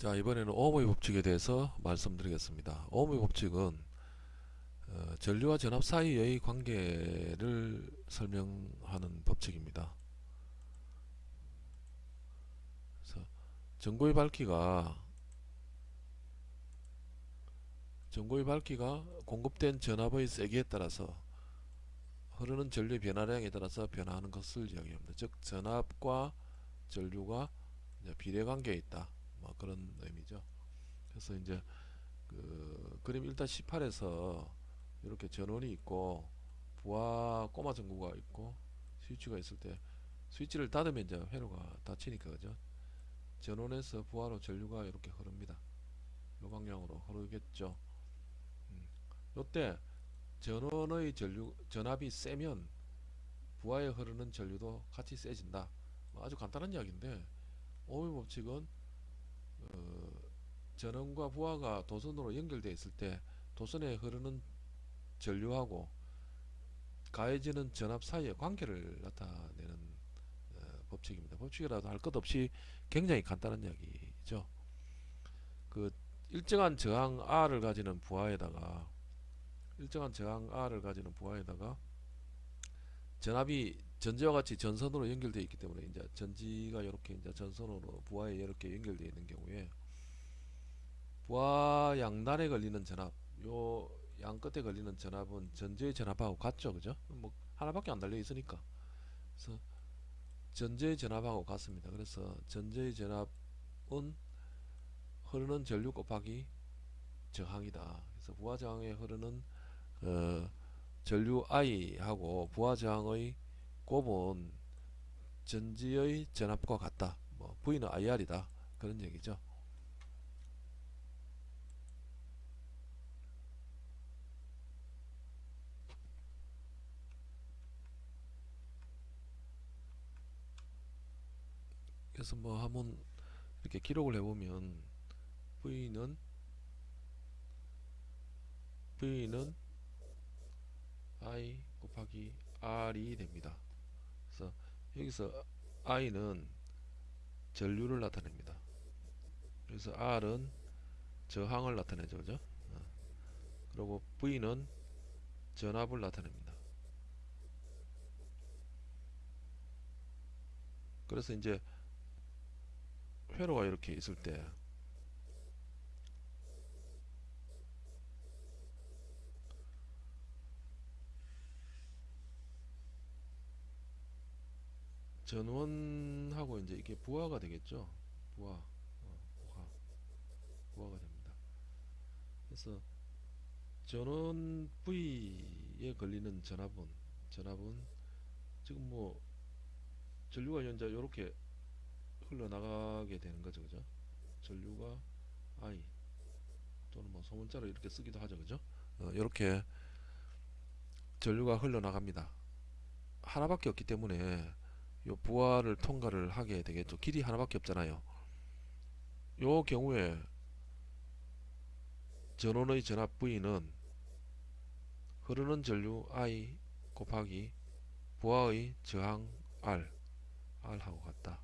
자 이번에는 오모의 법칙에 대해서 말씀드리겠습니다. 오모의 법칙은 어, 전류와 전압 사이의 관계를 설명하는 법칙입니다. 그래서 전고의 밝기가 전고의 밝기가 공급된 전압의 세기에 따라서 흐르는 전류의 변화량에 따라서 변화하는 것을 이야기합니다. 즉 전압과 전류가 비례관계에 있다. 뭐 그런 의미죠. 그래서 이제 그 그림 1-18에서 이렇게 전원이 있고 부하 꼬마 전구가 있고 스위치가 있을 때 스위치를 닫으면 이제 회로가 닫히니까 그죠. 전원에서 부하로 전류가 이렇게 흐릅니다. 요 방향으로 흐르겠죠. 음. 요때 전원의 전류 전압이 세면 부하에 흐르는 전류도 같이 세진다. 뭐 아주 간단한 이야기인데 오의 법칙은 어, 전원과 부하가 도선으로 연결되어 있을 때 도선에 흐르는 전류하고 가해지는 전압 사이의 관계를 나타내는 어, 법칙입니다. 법칙이라도 할 것 없이 굉장히 간단한 이야기죠. 그 일정한 저항 R을 가지는 부하에다가 일정한 저항 R을 가지는 부하에다가 전압이 전지와 같이 전선으로 연결되어 있기 때문에 이제 전지가 이렇게 이제 전선으로 부하에 이렇게 연결되어 있는 경우에 부하 양단에 걸리는 전압 요 양 끝에 걸리는 전압은 전지의 전압하고 같죠 그죠? 뭐 하나밖에 안 달려 있으니까. 그래서 전지의 전압하고 같습니다. 그래서 전지의 전압은 흐르는 전류 곱하기 저항이다. 그래서 부하 저항에 흐르는 어, 전류 I하고 부하 저항의 곱은 전지의 전압과 같다. 뭐 V는 IR이다. 그런 얘기죠. 그래서 뭐 한번 이렇게 기록을 해보면 V는 V는 I 곱하기 R이 됩니다. 여기서 I는 전류를 나타냅니다. 그래서 R은 저항을 나타내죠. 그죠? 어. 그리고 V는 전압을 나타냅니다. 그래서 이제 회로가 이렇게 있을 때 전원하고 이제 이게 부하가 되겠죠. 부하, 어, 부하, 부하가 됩니다. 그래서 전원 V에 걸리는 전압은 전압은 지금 뭐 전류가 현재 이렇게 흘러나가게 되는 거죠, 그죠? 전류가 I 또는 뭐 소문자로 이렇게 쓰기도 하죠, 그죠? 어, 이렇게 전류가 흘러나갑니다. 하나밖에 없기 때문에 요 부하를 통과를 하게 되겠죠. 길이 하나밖에 없잖아요. 요 경우에 전원의 전압 V는 흐르는 전류 I 곱하기 부하의 저항 R R하고 같다.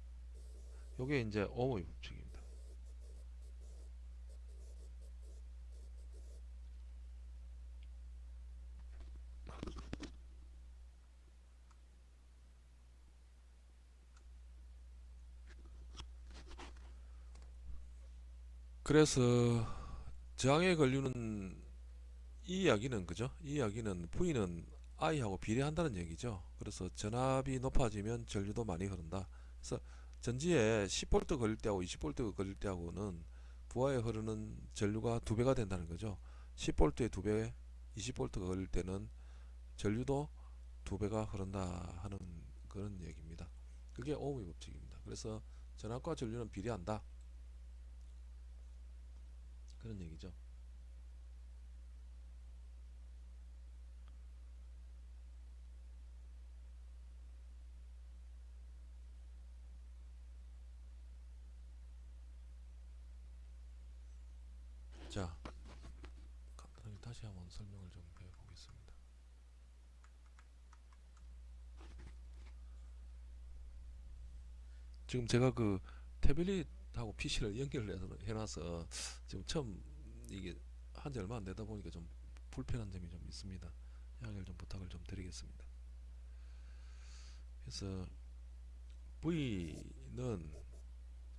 요게 이제 옴의 법칙입니다. 그래서 저항에 걸리는 이 이야기는 그죠? 이 이야기는 V는 I하고 비례한다는 얘기죠. 그래서 전압이 높아지면 전류도 많이 흐른다. 그래서 전지에 10V 걸릴 때하고 20V 걸릴 때하고는 부하에 흐르는 전류가 두 배가 된다는 거죠. 10V에 두 배, 20V가 걸릴 때는 전류도 두 배가 흐른다 하는 그런 얘기입니다. 그게 오음의 법칙입니다. 그래서 전압과 전류는 비례한다. 그런 얘기죠. 자, 간단하게 다시 한번 설명을 좀 해보겠습니다. 지금 제가 그 태블릿 하고 PC를 연결을 해서 해놔서 지금 처음 이게 한 지 얼마 안 되다 보니까 좀 불편한 점이 좀 있습니다. 양해를 좀 부탁을 좀 드리겠습니다. 그래서 V는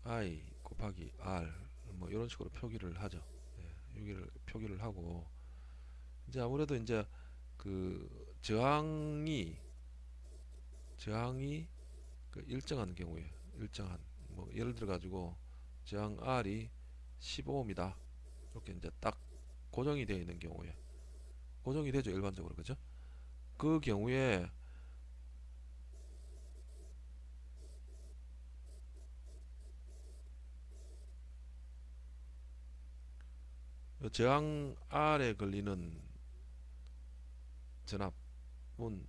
I 곱하기 R 뭐 이런 식으로 표기를 하죠. 예, 여기를 표기를 하고 이제 아무래도 이제 그 저항이 저항이 그 일정한 경우에 일정한 뭐 예를 들어 가지고 저항 R이 15ohm이다. 이렇게 이제 딱 고정이 되어 있는 경우에. 고정이 되죠 일반적으로. 그죠? 그 경우에 그 저항 R에 걸리는 전압은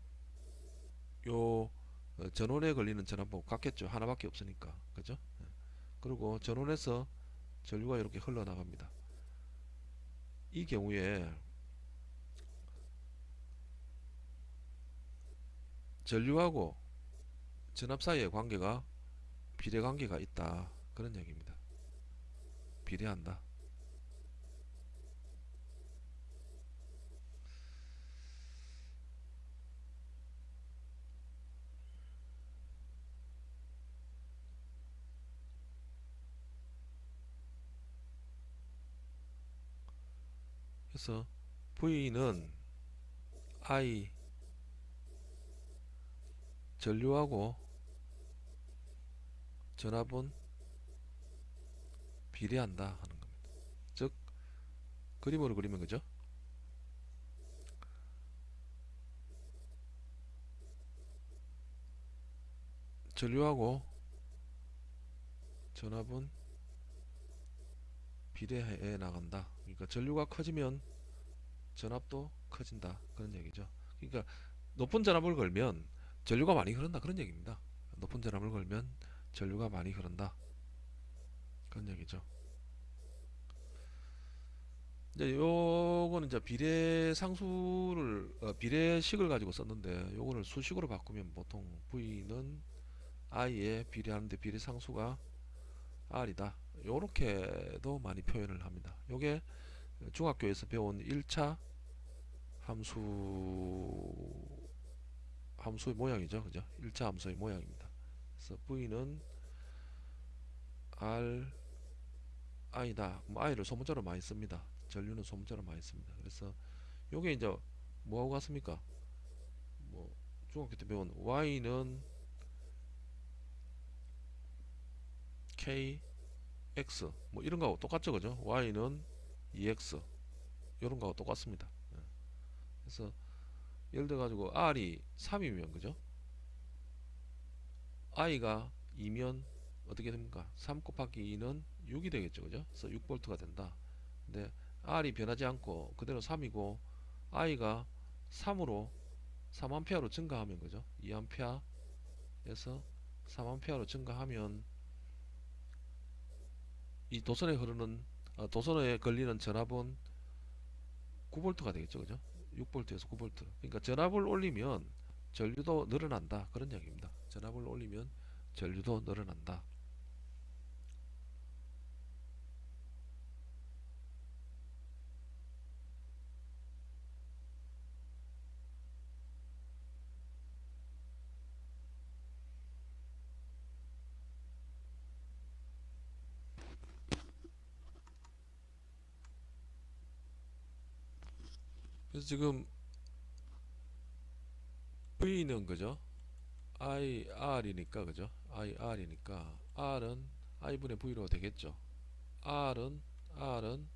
요 어, 전원에 걸리는 전압하고 같겠죠. 하나밖에 없으니까. 그죠? 예. 그리고 전원에서 전류가 이렇게 흘러나갑니다. 이 경우에 전류하고 전압 사이의 관계가 비례 관계가 있다. 그런 얘기입니다. 비례한다 그래서 V는 I 전류하고 전압은 비례한다 하는 겁니다. 즉 그림으로 그리면 그죠? 전류하고 전압은 비례해 나간다. 그러니까 전류가 커지면 전압도 커진다. 그런 얘기죠. 그러니까 높은 전압을 걸면 전류가 많이 흐른다. 그런 얘기입니다. 높은 전압을 걸면 전류가 많이 흐른다. 그런 얘기죠. 이제 요거는 이제 비례 상수를 어, 비례식을 가지고 썼는데 요거를 수식으로 바꾸면 보통 V는 I에 비례하는데 비례 상수가 R이다. 요렇게도 많이 표현을 합니다. 요게 중학교에서 배운 1차 함수 함수의 모양이죠. 그죠? 1차 함수의 모양입니다. 그래서 V는 R I다. 뭐 I를 소문자로 많이 씁니다. 전류는 소문자로 많이 씁니다. 그래서 요게 이제 뭐하고 같습니까? 뭐 중학교 때 배운 Y는 K X 뭐 이런 거하고 똑같죠. 그죠? Y는 EX 이런 거하고 똑같습니다. 예. 그래서 예를 들어 가지고 R이 3이면 그죠? I가 2면 어떻게 됩니까? 3 곱하기 2는 6이 되겠죠. 그죠? 그래서 6V가 된다. 근데 R이 변하지 않고 그대로 3이고 I가 3으로 3A로 증가하면 그죠? 2A에서 3A로 증가하면 이 도선에 흐르는 어, 도선에 걸리는 전압은 9V가 되겠죠. 그죠? 6V에서 9V. 그러니까 전압을 올리면 전류도 늘어난다. 그런 얘기입니다. 전압을 올리면 전류도 늘어난다. 지금 V는 그죠? IR이니까 그죠? IR이니까 R은 I분의 V로 되겠죠. R은 R은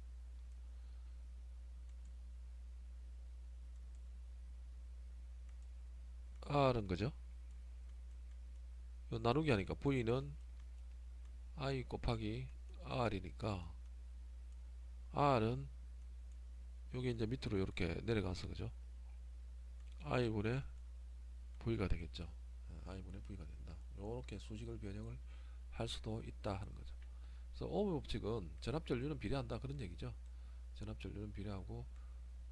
R은 그죠? 나누기 하니까 V는 I 곱하기 R이니까 R은 여기 이제 밑으로 이렇게 내려가서 그죠? i분의 v가 되겠죠. i분의 v가 된다. 이렇게 수식을 변형을 할 수도 있다 하는 거죠. 그래서 오hm 법칙은 전압 전류는 비례한다 그런 얘기죠. 전압 전류는 비례하고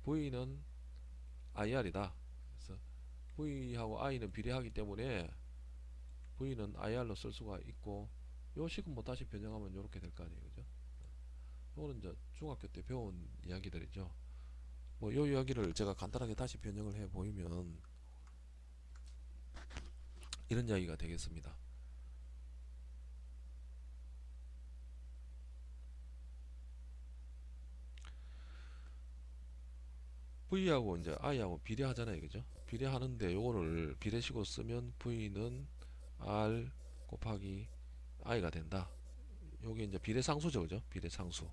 v는 ir이다. 그래서 v하고 i는 비례하기 때문에 v는 ir로 쓸 수가 있고 요 식은 뭐 다시 변형하면 요렇게 될 거 아니에요 그죠 요거는 이제 중학교 때 배운 이야기들이죠 뭐 요 이야기를 제가 간단하게 다시 변형을 해 보이면 이런 이야기가 되겠습니다. V하고 이제 I하고 비례하잖아요 그죠? 비례하는데 요거를 비례식으로 쓰면 V는 R 곱하기 I가 된다. 요게 이제 비례상수죠 그죠? 비례상수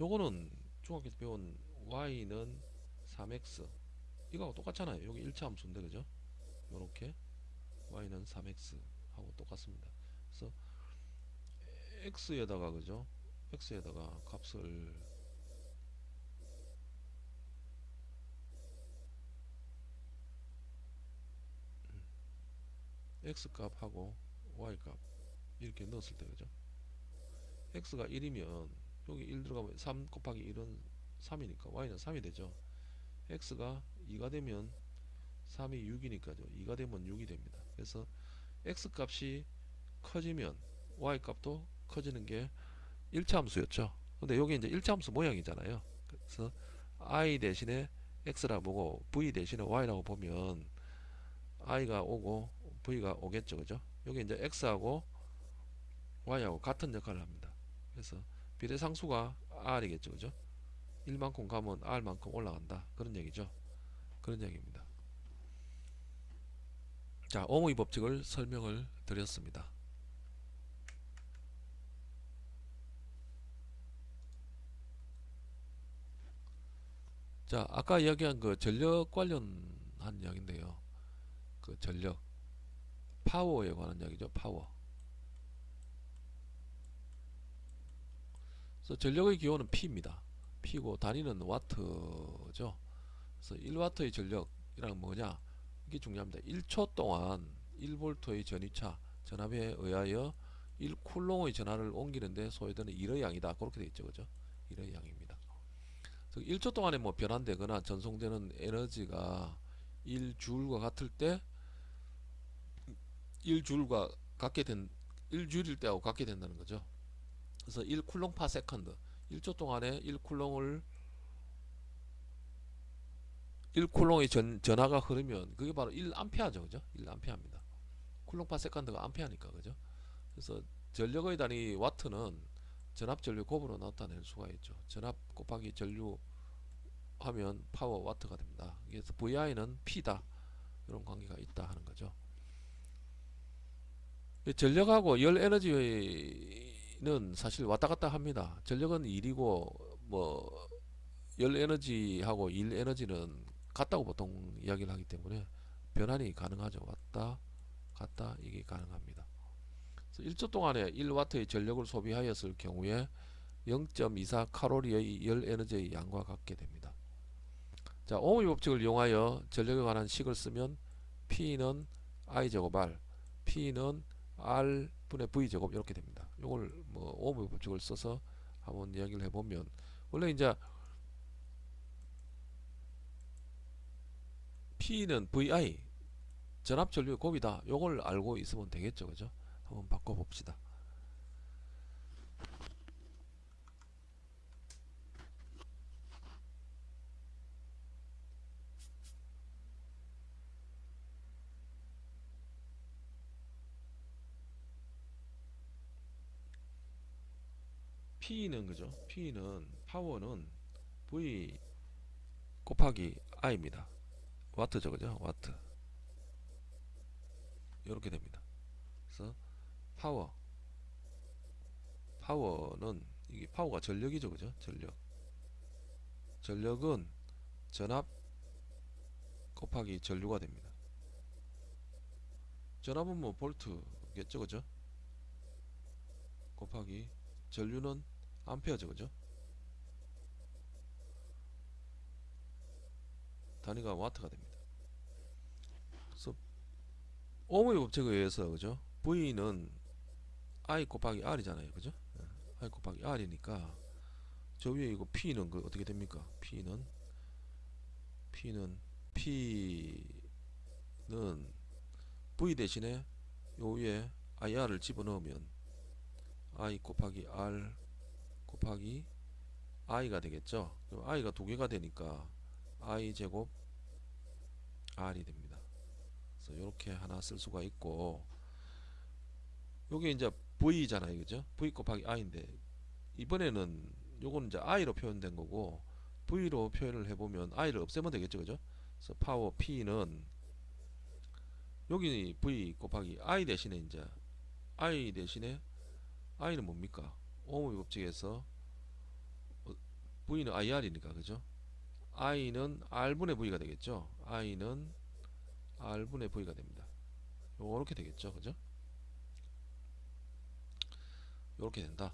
요거는 중학교 때 배운 Y는 3X 이거하고 똑같잖아요. 여기 1차 함수인데 그죠? 요렇게 Y는 3X 하고 똑같습니다. 그래서 X에다가 그죠? X에다가 값을 x 값하고 y 값 이렇게 넣었을 때 그죠? X가 1이면 여기 1 들어가면 3 곱하기 1은 3이니까 y는 3이 되죠. x가 2가 되면 3이 6이니까죠. 2가 되면 6이 됩니다. 그래서 x 값이 커지면 y 값도 커지는 게 1차 함수였죠. 근데 여기 이제 1차 함수 모양이잖아요. 그래서 i 대신에 x라 보고 v 대신에 y라고 보면 i가 오고 v가 오겠죠. 그죠? 여기 이제 x하고 y하고 같은 역할을 합니다. 그래서 비례상수가 r이겠죠 그죠? 1만큼 가면 r만큼 올라간다. 그런 얘기죠. 그런 얘기입니다. 자 오무이 법칙을 설명을 드렸습니다. 자 아까 이야기한 그 전력 관련한 이야기인데요. 그 전력 파워에 관한 이야기죠 파워 그래서 전력의 기호는 P입니다. P고 단위는 와트죠. 그래서 1와트의 전력이란 뭐냐? 이게 중요합니다. 1초 동안 1볼트의 전위차 전압에 의하여 1쿨롱의 전하를 옮기는데 소요되는 1의 양이다. 그렇게 되어 있죠. 그죠? 1의 양입니다. 1초 동안에 뭐 변환되거나 전송되는 에너지가 1줄과 같을 때 1줄과 같게 된 1줄일 때하고 같게 된다는 거죠. 그래서 1쿨롱 per second 1초 동안에 1쿨롱을 1쿨롱의 전, 전하가 흐르면 그게 바로 1암페어죠. 그죠? 1암페어입니다. 쿨롱 per second가 암페어니까 그죠? 그래서 전력의 단위 와트는 전압 전류 곱으로 나타낼 수가 있죠. 전압 곱하기 전류 하면 파워 와트가 됩니다. 그래서 VI는 P다. 이런 관계가 있다 하는 거죠. 전력하고 열 에너지 는 사실 왔다 갔다 합니다. 전력은 일이고 뭐 열 에너지하고 일 에너지는 같다고 보통 이야기를 하기 때문에 변환이 가능하죠. 왔다 갔다 이게 가능합니다. 1초 동안에 1와트의 전력을 소비하였을 경우에 0.24 칼로리의 열 에너지의 양과 같게 됩니다. 자, 오음의 법칙을 이용하여 전력에 관한 식을 쓰면 P는 I제곱 R, P는 R 분의 V 제곱 이렇게 됩니다. 이걸 뭐 오음의 법칙을 써서 한번 이야기를 해보면 원래 이제 P는 VI 전압 전류의 곱이다. 이걸 알고 있으면 되겠죠, 그죠? 한번 바꿔봅시다. P는 그죠? P는 파워는 V 곱하기 I입니다. 와트죠, 그죠? 와트. 이렇게 됩니다. 그래서 파워 파워는 이게 파워가 전력이죠, 그죠? 전력. 전력은 전압 곱하기 전류가 됩니다. 전압은 뭐 볼트겠죠, 그죠? 곱하기 전류는 암페어죠 그죠? 단위가 와트가 됩니다. 그래서 오음의 법칙에 의해서 그죠? V는 I 곱하기 R이잖아요 그죠? 예, I 곱하기 R이니까 저 위에 이거 P는 그 어떻게 됩니까? P는 P는 P는 V 대신에 요 위에 ir을 집어넣으면 i 곱하기 r 곱하기 i가 되겠죠. 그럼 i가 두 개가 되니까 i 제곱 r이 됩니다. 그래서 이렇게 하나 쓸 수가 있고 요게 이제 v잖아요, 그죠? v 곱하기 i인데 이번에는 요거는 이제 i로 표현된 거고 v로 표현을 해 보면 i를 없애면 되겠죠, 그죠? 그래서 파워 p는 여기 v 곱하기 i 대신에 이제 i 대신에 i는 뭡니까? 오음의 법칙에서 어, v는 ir이니까 그죠? i는 r분의 v가 되겠죠? i는 r분의 v가 됩니다. 요렇게 되겠죠, 그죠? 요렇게 된다.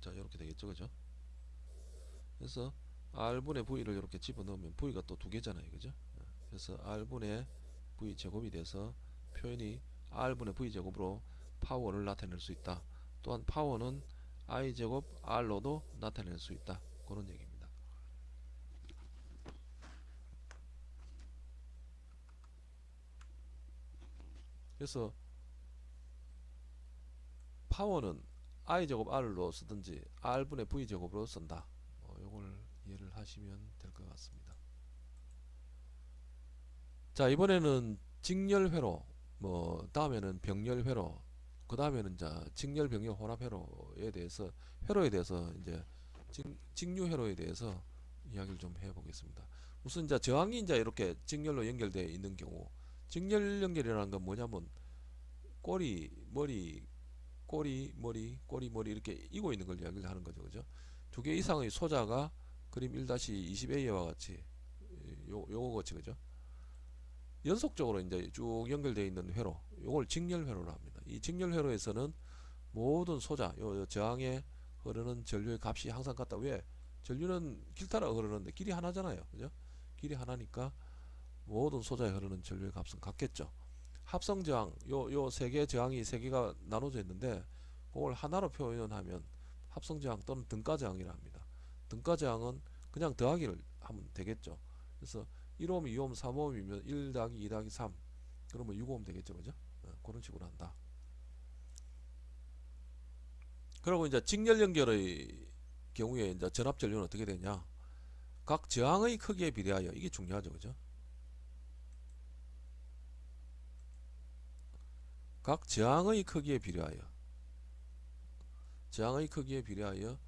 자, 요렇게 되겠죠, 그죠? 그래서 r분의 v를 이렇게 집어넣으면 v가 또 두 개잖아요, 그죠? 그래서 r분의 v 제곱이 돼서 표현이 r분의 v 제곱으로 파워를 나타낼 수 있다. 또한 파워는 i 제곱 r로도 나타낼 수 있다. 그런 얘기입니다. 그래서 파워는 i 제곱 r로 쓰든지 r분의 v 제곱으로 쓴다. 어, 요걸 이해를 하시면 될 것 같습니다. 자 이번에는 직렬회로 뭐 다음에는 병렬회로 그 다음에는 자 직렬병렬 혼합회로에 대해서 회로에 대해서 이제 직, 직류회로에 대해서 이야기를 좀 해보겠습니다. 우선 이제 저항이 이제 이렇게 직렬로 연결되어 있는 경우 직렬 연결이라는 건 뭐냐면 꼬리 머리 꼬리 머리 꼬리 머리 이렇게 이고 있는 걸 이야기를 하는 거죠. 그죠? 두 개 이상의 소자가 그림 1-20A와 같이 요, 요거 같이 그죠? 연속적으로 이제 쭉 연결되어 있는 회로 요걸 직렬 회로로 합니다 이 직렬회로에서는 모든 소자 요, 요 저항에 흐르는 전류의 값이 항상 같다 왜 전류는 길 따라 흐르는데 길이 하나잖아요 그죠 길이 하나니까 모든 소자에 흐르는 전류의 값은 같겠죠 합성 저항 요 요 세개 저항이 세 개가 나눠져 있는데 그걸 하나로 표현하면 합성 저항 또는 등가 저항이라 합니다. 등가 저항은 그냥 더하기를 하면 되겠죠. 그래서 1옴, 2옴, 3옴이면 1 더하기 2 더하기 3 그러면 6옴 되겠죠. 그죠? 어, 그런 식으로 한다. 그리고 이제 직렬 연결의 경우에 이제 전압 전류는 어떻게 되냐? 각 저항의 크기에 비례하여 이게 중요하죠. 그죠? 각 저항의 크기에 비례하여 저항의 크기에 비례하여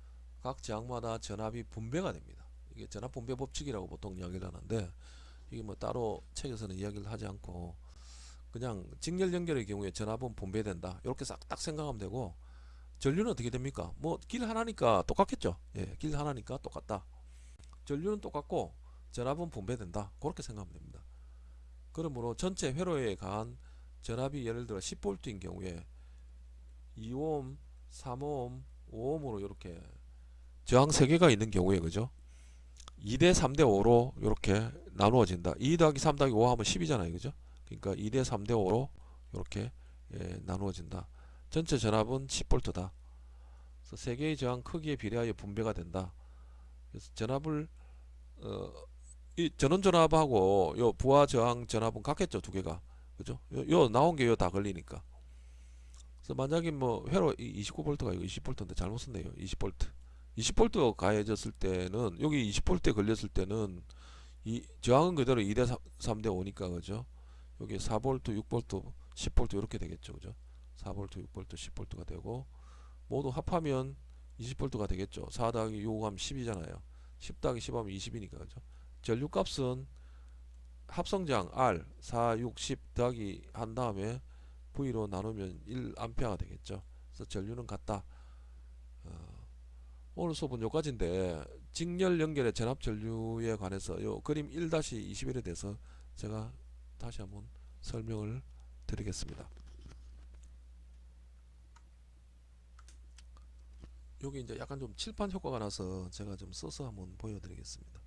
각 저항마다 전압이 분배가 됩니다. 이게 전압 분배 법칙이라고 보통 이야기를 하는데 이게 뭐 따로 책에서는 이야기를 하지 않고 그냥 직렬 연결의 경우에 전압은 분배된다. 이렇게 싹 딱 생각하면 되고 전류는 어떻게 됩니까? 뭐 길 하나니까 똑같겠죠. 예, 길 하나니까 똑같다. 전류는 똑같고 전압은 분배된다. 그렇게 생각하면 됩니다. 그러므로 전체 회로에 가한 전압이 예를 들어 10V인 경우에 2옴, 3옴, 5옴으로 이렇게 저항 3개가 있는 경우에 그죠? 2대 3대 5로 이렇게 나누어진다. 2 더하기 3 더하기 5 하면 10이잖아요. 그죠? 그러니까 2대 3대 5로 이렇게 예, 나누어진다. 전체 전압은 10V다. 그래서 세 개의 저항 크기에 비례하여 분배가 된다. 그래서 전압을 어, 이 전원 전압하고 요 부하 저항 전압은 같겠죠, 두 개가. 그죠? 요, 요 나온 게 요 다 걸리니까. 그래서 만약에 뭐 회로 29V가 이거 20V인데 잘못 썼네요. 20V. 20V 가해졌을 때는 여기 20V 걸렸을 때는 이 저항은 그대로 2대 3, 대 5니까 그죠? 여기 4V, 6V, 10V 이렇게 되겠죠. 그죠? 4V, 6V, 10V가 되고 모두 합하면 20V가 되겠죠. 4 더하기 6 하면 10이잖아요. 10 더하기 10 하면 20이니까 그죠? 전류값은 합성장 R 4, 6, 10 더하기 한 다음에 V로 나누면 1A가 되겠죠. 그래서 전류는 같다. 어, 오늘 수업은 여기까지인데 직렬 연결의 전압 전류에 관해서 요 그림 1-21에 대해서 제가 다시 한번 설명을 드리겠습니다. 여기 이제 약간 좀 칠판 효과가 나서 제가 좀 써서 한번 보여드리겠습니다.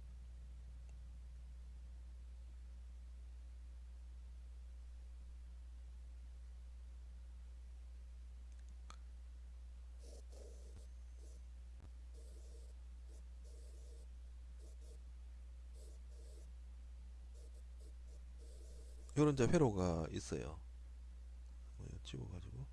요런 이제 회로가 있어요. 지워가지고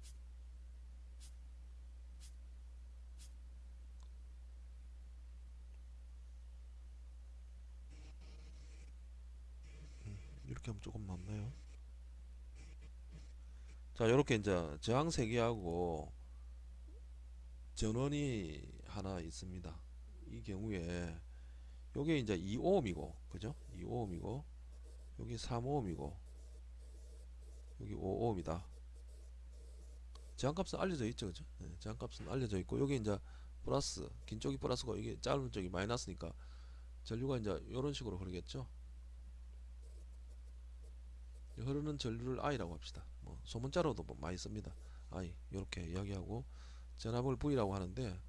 음, 이렇게 하면 조금 낫나요? 자, 이렇게 이제 저항 세 개하고 전원이 하나 있습니다. 이 경우에 요게 이제 2ohm이고, 그죠? 2ohm이고, 여기 3ohm이고, 여기 5ohm이다. 저항값은 알려져 있죠, 그죠? 네, 저항값은 알려져 있고, 여기 이제 플러스, 긴 쪽이 플러스고, 이게 짧은 쪽이 마이너스니까 전류가 이제 이런 식으로 흐르겠죠. 흐르는 전류를 I라고 합시다. 뭐 소문자로도 뭐 많이 씁니다. I 이렇게 이야기하고 전압을 V라고 하는데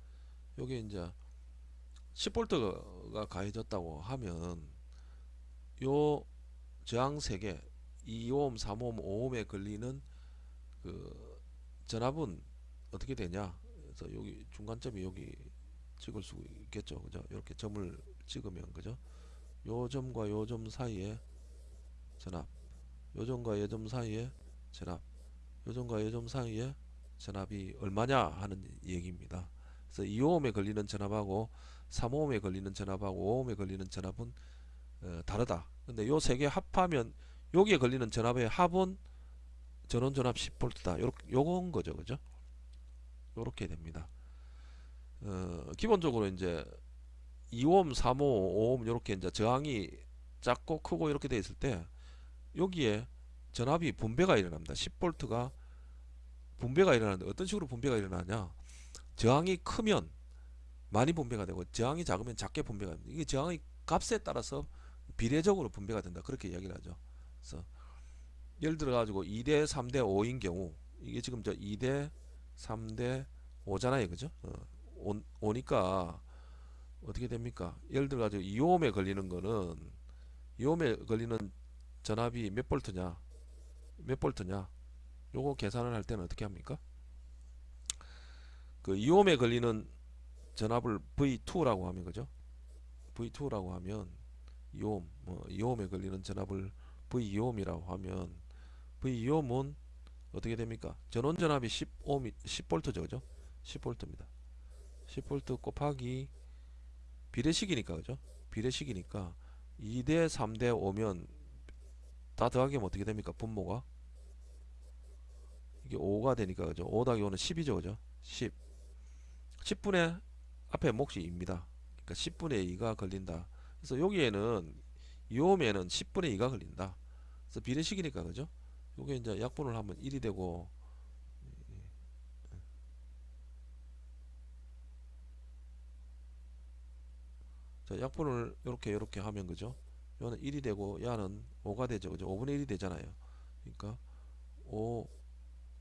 여기 이제 10V가 가해졌다고 하면 요 저항 3개 2오hm, 3오hm, 5ohm에 걸리는 그 전압은 어떻게 되냐? 그래서 여기 중간점이 여기 찍을 수 있겠죠. 그죠? 이렇게 점을 찍으면 그죠? 요 점과 요 점 사이에 전압 요점과 요점 사이에 전압 요점과 요점 사이에 전압이 얼마냐 하는 얘기입니다. 그래서 2ohm에 걸리는 전압하고 3ohm에 걸리는 전압하고 5ohm에 걸리는 전압은 어, 다르다. 근데 요 세 개 합하면 여기에 걸리는 전압의 합은 전원 전압 10V다. 요렇게 요건 거죠. 그죠? 요렇게 됩니다. 어, 기본적으로 이제 2ohm, 3ohm, 5ohm 요렇게 이제 저항이 작고 크고 이렇게 돼 있을 때 여기에 전압이 분배가 일어납니다. 10V가 분배가 일어나는데 어떤 식으로 분배가 일어나냐? 저항이 크면 많이 분배가 되고 저항이 작으면 작게 분배가 됩니다. 이게 저항의 값에 따라서 비례적으로 분배가 된다. 그렇게 이야기를 하죠. 그래서 예를 들어 가지고 2대 3대 5인 경우 이게 지금 저 2대 3대 5잖아요. 그죠? 어, 5, 니까 어떻게 됩니까? 예를 들어 가지고 2ohm에 걸리는 거는 2ohm에 걸리는 전압이 몇 볼트냐? 몇 볼트냐? 요거 계산을 할 때는 어떻게 합니까? 그 2ohm에 걸리는 전압을 V2라고 하면 그죠? V2라고 하면 2ohm, 뭐 2ohm에 걸리는 전압을 V2ohm이라고 하면 V2ohm은 어떻게 됩니까? 전원 전압이 10ohm, 10볼트죠, 그죠? 10볼트입니다. 10볼트 곱하기 비례식이니까 그죠? 비례식이니까 2대 3대 5면 다 더하기 하면 어떻게 됩니까? 분모가 이게 5가 되니까 그죠? 5 더하기 5는 10이죠, 그죠? 10 10분의 앞에 몫이 2입니다. 그러니까 10분의 2가 걸린다. 그래서 여기에는 2옴에는 10분의 2가 걸린다. 그래서 비례식이니까 그죠? 요게 이제 약분을 하면 1이 되고 자 약분을 이렇게 이렇게 하면 그죠? 요는 1이 되고 야는 5가 되죠. 그죠? 5분의 1이 되잖아요. 그러니까 5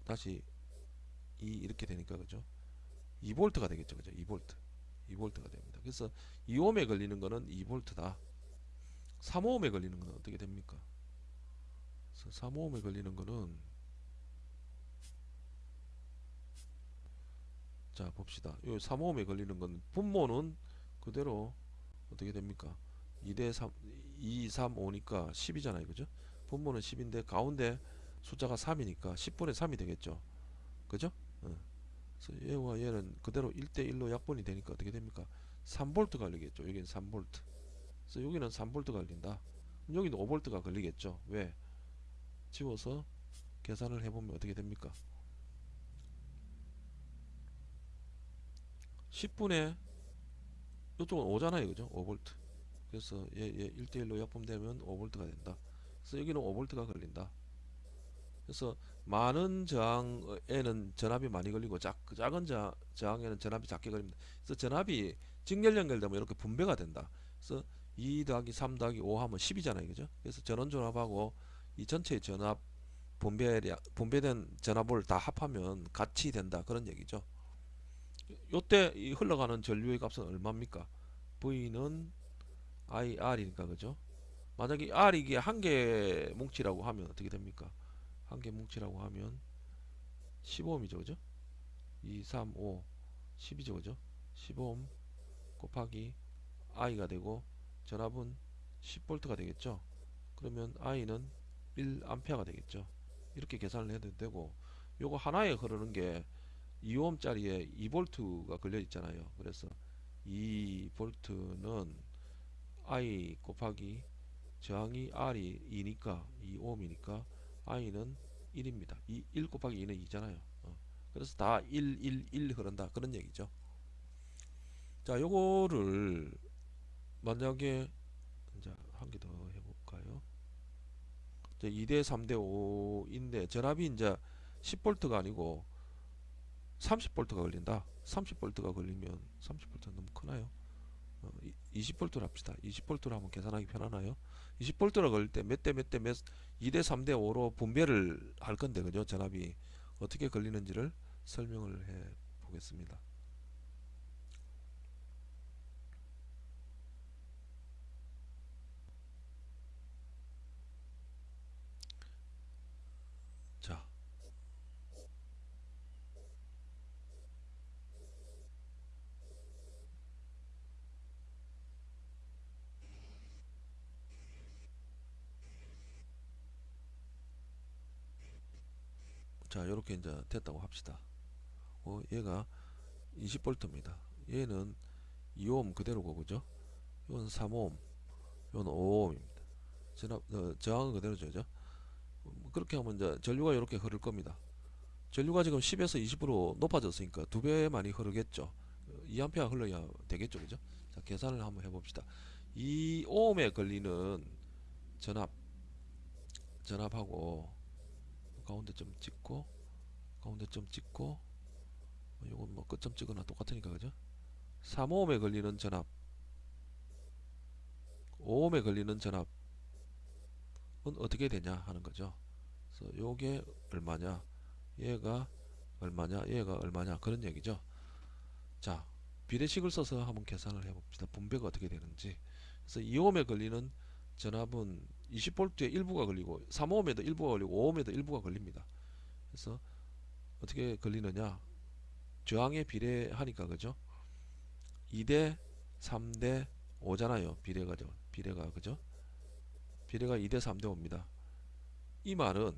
다시 2 이렇게 되니까 그죠? 2볼트가 되겠죠. 그죠? 2볼트. 2볼트가 됩니다. 그래서 2ohm에 걸리는 거는 2볼트다. 3ohm에 걸리는 거는 어떻게 됩니까? 3ohm에 걸리는 거는 자 봅시다. 요 3ohm에 걸리는 건 분모는 그대로 어떻게 됩니까? 2대 3 2, 3, 5니까 10이잖아요. 그죠? 분모는 10인데 가운데 숫자가 3이니까 10분의 3이 되겠죠. 그죠? 어. 그래서 얘와 얘는 그대로 1대1로 약분이 되니까 어떻게 됩니까? 3볼트 걸리겠죠. 여기는 3볼트. 그래서 여기는 3볼트 걸린다. 여기는 5볼트가 걸리겠죠. 왜? 지워서 계산을 해보면 어떻게 됩니까? 10분의 이쪽은 5잖아요. 그죠? 5볼트. 그래서 얘, 얘 1대1로 약분되면 5볼트가 된다. 그래서 여기는 5볼트가 걸린다. 그래서 많은 저항에는 전압이 많이 걸리고 작, 작은 저, 저항에는 전압이 작게 걸립니다. 그래서 전압이 직렬 연결되면 이렇게 분배가 된다. 그래서 2 더하기 3 더하기 5 하면 10이잖아요. 그죠? 그래서 전원 전압하고 이 전체의 전압 분배량, 분배된 전압을 다 합하면 같이 된다. 그런 얘기죠. 요때 이 흘러가는 전류의 값은 얼마입니까? V는 IR이니까 그죠? 만약에 R 이게 한 개 뭉치라고 하면 어떻게 됩니까? 한 개 뭉치라고 하면 15ohm이죠. 그죠? 2, 3, 5 10이죠. 그죠? 15ohm 곱하기 I가 되고 전압은 10V가 되겠죠. 그러면 I는 1A가 되겠죠. 이렇게 계산을 해도 되고 요거 하나에 흐르는 게 2ohm짜리에 2V가 걸려 있잖아요. 그래서 2V는 I 곱하기 저항이 R이 2니까 2ohm이니까 I는 1입니다. 2, 1 곱하기 2는 2잖아요. 어. 그래서 다 1, 1, 1 흐른다. 그런 얘기죠. 자, 요거를 만약에 이제 한개 더 해볼까요? 2대 3대 5인데 전압이 이제 10V가 아니고 30V가 걸린다. 30V가 걸리면 30V 너무 크나요? 어, 20V로 합시다. 20V로 하면 계산하기 편하나요? 20V가 걸릴 때 몇 대 몇 대 몇 2대 3대 5로 분배를 할 건데 그죠? 전압이 어떻게 걸리는지를 설명을 해 보겠습니다. 자, 자, 이렇게 이제 됐다고 합시다. 어, 얘가 20V입니다. 얘는 2오hm 그대로고 그죠? 이건 3오hm, 이건 5ohm입니다. 전압 어, 저항은 그대로죠, 그죠? 뭐 그렇게 하면 이제 전류가 이렇게 흐를 겁니다. 전류가 지금 10에서 20으로 높아졌으니까 두 배 많이 흐르겠죠. 2A 흘러야 되겠죠, 그죠? 자, 계산을 한번 해봅시다. 2ohm에 걸리는 전압, 전압하고 가운데 점 찍고 가운데 점 찍고 요건 뭐 끝점 찍거나 똑같으니까 그죠? 3ohm에 걸리는 전압. 5ohm에 걸리는 전압은 어떻게 되냐 하는 거죠. 그래서 요게 얼마냐? 얘가 얼마냐? 얘가 얼마냐? 그런 얘기죠. 자 비례식을 써서 한번 계산을 해봅시다. 분배가 어떻게 되는지. 그래서 2ohm에 걸리는 전압은 20V에 일부가 걸리고 3ohm에도 일부가 걸리고 5ohm에도 일부가 걸립니다. 그래서 어떻게 걸리느냐? 저항에 비례하니까 그죠? 2대 3대 5잖아요. 비례가 죠 비례가 그죠? 비례가 2대 3대 5입니다. 이 말은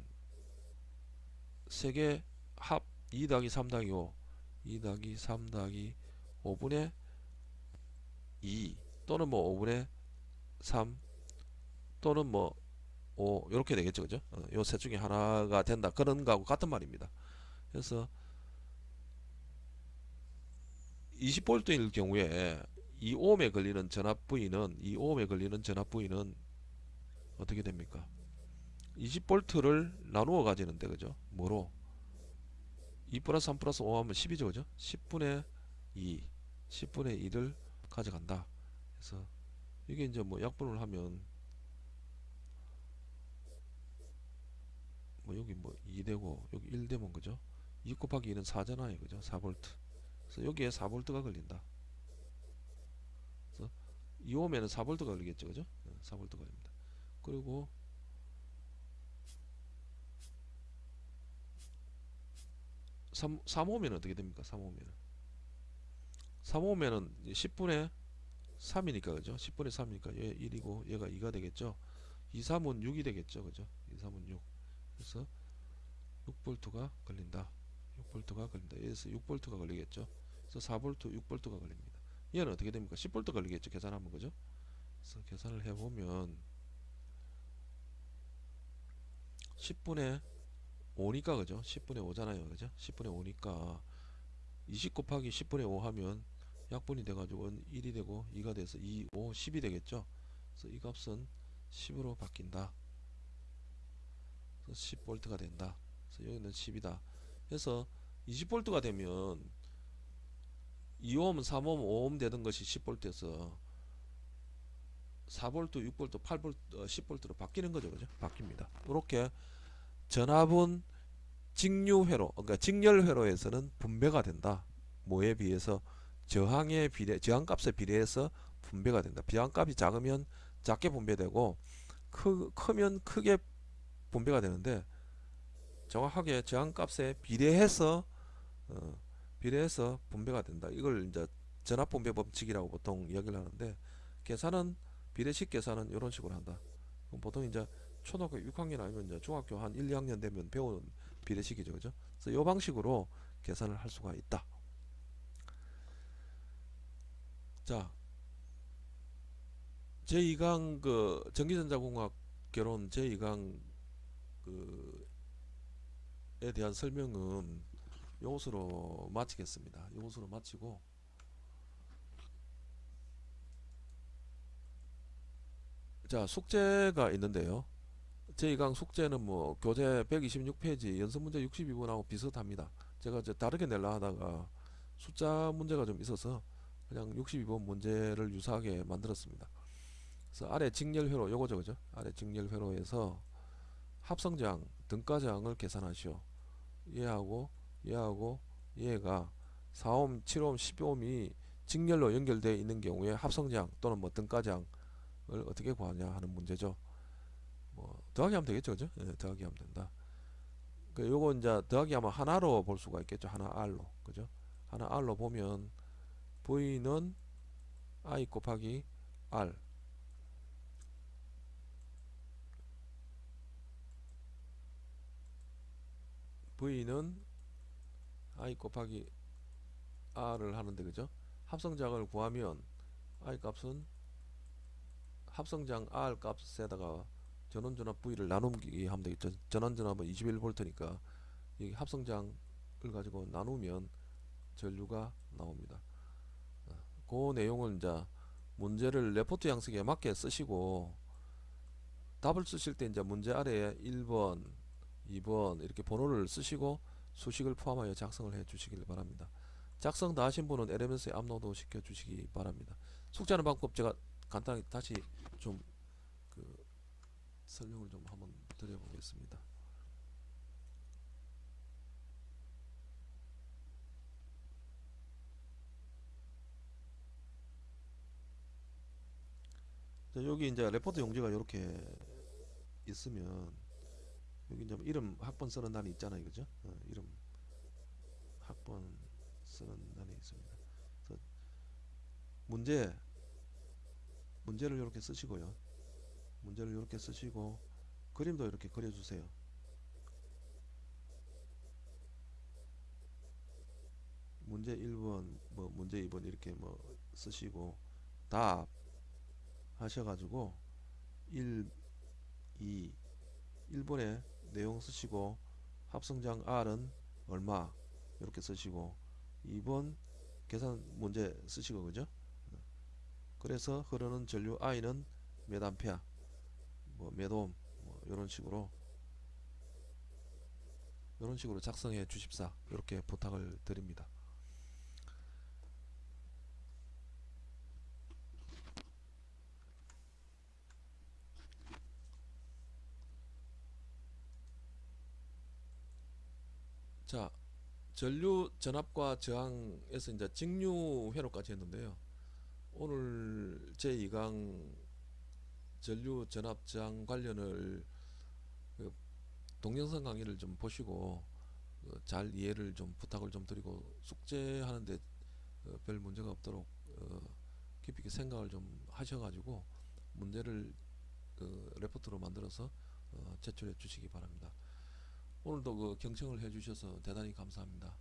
세개 합2 더하기 3 더하기 5 2 더하기 3 더하기 5분의 2 또는 뭐 5분의 3 또는 뭐 5, 이렇게 되겠죠. 그죠? 어, 요셋 중에 하나가 된다. 그런 거하고 같은 말입니다. 그래서 20V일 경우에 2ohm에 걸리는 전압 부위는 2ohm에 걸리는 전압 부위는 어떻게 됩니까? 20V를 나누어 가지는데 그죠? 뭐로? 2 플러스 3 플러스 5 하면 10이죠 그죠? 10분의 2 10분의 2를 가져간다. 그래서 이게 이제 뭐 약분을 하면 뭐 여기 뭐 2되고 여기 1되면 그죠? 2 곱하기 2는 4잖아요 그죠? 4V 그래서 여기에 4V가 걸린다. 그래서 2ohm에는 4V가 걸리겠죠 그죠? 4V가 걸립니다. 그리고 3, 3ohm에는 어떻게 됩니까? 3ohm에는 3ohm에는 10분의 3이니까 그죠? 10분의 3이니까 얘 1이고 얘가 2가 되겠죠? 2, 3은 6이 되겠죠 그죠? 2, 3은 6 그래서 6볼트가 걸린다. 6볼트가 걸린다. 여기서 6볼트가 걸리겠죠? 그래서 4볼트 6볼트가 걸립니다. 얘는 어떻게 됩니까? 10볼트 걸리겠죠? 계산하면 그죠? 그래서 계산을 해보면 10분의 5니까 그죠? 10분의 5잖아요 그죠? 10분의 5니까 20 곱하기 10분의 5 하면 약분이 돼가지고 1이 되고 2가 돼서 2, 5, 10이 되겠죠? 그래서 이 값은 10으로 바뀐다 10V가 된다. 그래서 여기는 10이다. 그래서 20V가 되면 2오hm, 3오hm, 5오hm 되던 것이 10V에서 4V, 6V, 8V, 10V로 바뀌는 거죠. 그죠? 바뀝니다. 이렇게 전압은 직류회로, 그러니까 직렬회로에서는 분배가 된다. 뭐에 비해서 저항의 비례, 저항값에 비례해서 분배가 된다. 저항값이 작으면 작게 분배되고 크, 크면 크게 분배가 되는데 정확하게 저항값에 비례해서 어, 비례해서 분배가 된다. 이걸 이제 전압 분배 법칙이라고 보통 이야기를 하는데 계산은 비례식 계산은 이런 식으로 한다. 보통 이제 초등학교 6학년 아니면 이제 중학교 한 1, 2학년 되면 배우는 비례식이죠. 그죠? 그래서 이 방식으로 계산을 할 수가 있다. 자, 제2강 그 전기전자공학 개론 제2강 그에 대한 설명은 이것으로 마치겠습니다. 이것으로 마치고 자 숙제가 있는데요. 제2강 숙제는 뭐 교재 126페이지 연습 문제 62번하고 비슷합니다. 제가 이제 다르게 내려 하다가 숫자 문제가 좀 있어서 그냥 62번 문제를 유사하게 만들었습니다. 그래서 아래 직렬회로 요거죠 그죠? 아래 직렬회로에서 합성장 등가장을 계산하시오. 얘하고 얘하고 얘가 4옴, 7옴, 10옴이 직렬로 연결되어 있는 경우에 합성장 또는 뭐 등가장을 어떻게 구하냐 하는 문제죠. 뭐 더하기 하면 되겠죠, 그죠? 예, 더하기 하면 된다. 그 요거 이제 더하기 하면 하나로 볼 수가 있겠죠. 하나 R로, 그죠? 하나 R로 보면 V는 I 곱하기 R V는 I 곱하기 R을 하는데 그죠? 합성장을 구하면 I 값은 합성장 R 값에다가 전원전압 V를 나누기 하면 되겠죠. 전원전압은 21V니까 이 합성장을 가지고 나누면 전류가 나옵니다. 그 내용을 이제 문제를 레포트 양식에 맞게 쓰시고 답을 쓰실 때 이제 문제 아래에 1번, 2번 이렇게 번호를 쓰시고 수식을 포함하여 작성을 해 주시길 바랍니다. 작성 다 하신 분은 LMS에 업로드 시켜 주시기 바랍니다. 숙제하는 방법 제가 간단하게 다시 좀 그 설명을 좀 한번 드려보겠습니다. 자, 여기 이제 레포트 용지가 이렇게 있으면 여기 이제 이름 학번 쓰는 단이 있잖아요, 그죠? 어, 이름 학번 쓰는 단이 있습니다. 그래서 문제 문제를 이렇게 쓰시고요. 문제를 이렇게 쓰시고 그림도 이렇게 그려주세요. 문제 1번, 뭐 문제 2번 이렇게 뭐 쓰시고 답 하셔가지고 1, 2, 1번에 내용 쓰시고 합성장 R은 얼마 이렇게 쓰시고 2번 계산 문제 쓰시고 그죠? 그래서 흐르는 전류 I는 몇 암페어 뭐 몇 옴, 뭐 이런 식으로 이런 식으로 작성해 주십사 이렇게 부탁을 드립니다. 자, 전류 전압과 저항에서 이제 직류 회로까지 했는데요. 오늘 제 2강 전류 전압 저항 관련을 그 동영상 강의를 좀 보시고 어, 잘 이해를 좀 부탁을 좀 드리고 숙제하는데 어, 별 문제가 없도록 어, 깊이 있게 생각을 좀 하셔가지고 문제를 그 레포트로 만들어서 어, 제출해 주시기 바랍니다. 오늘도 그 경청을 해주셔서 대단히 감사합니다.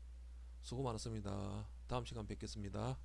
수고 많았습니다. 다음 시간 뵙겠습니다.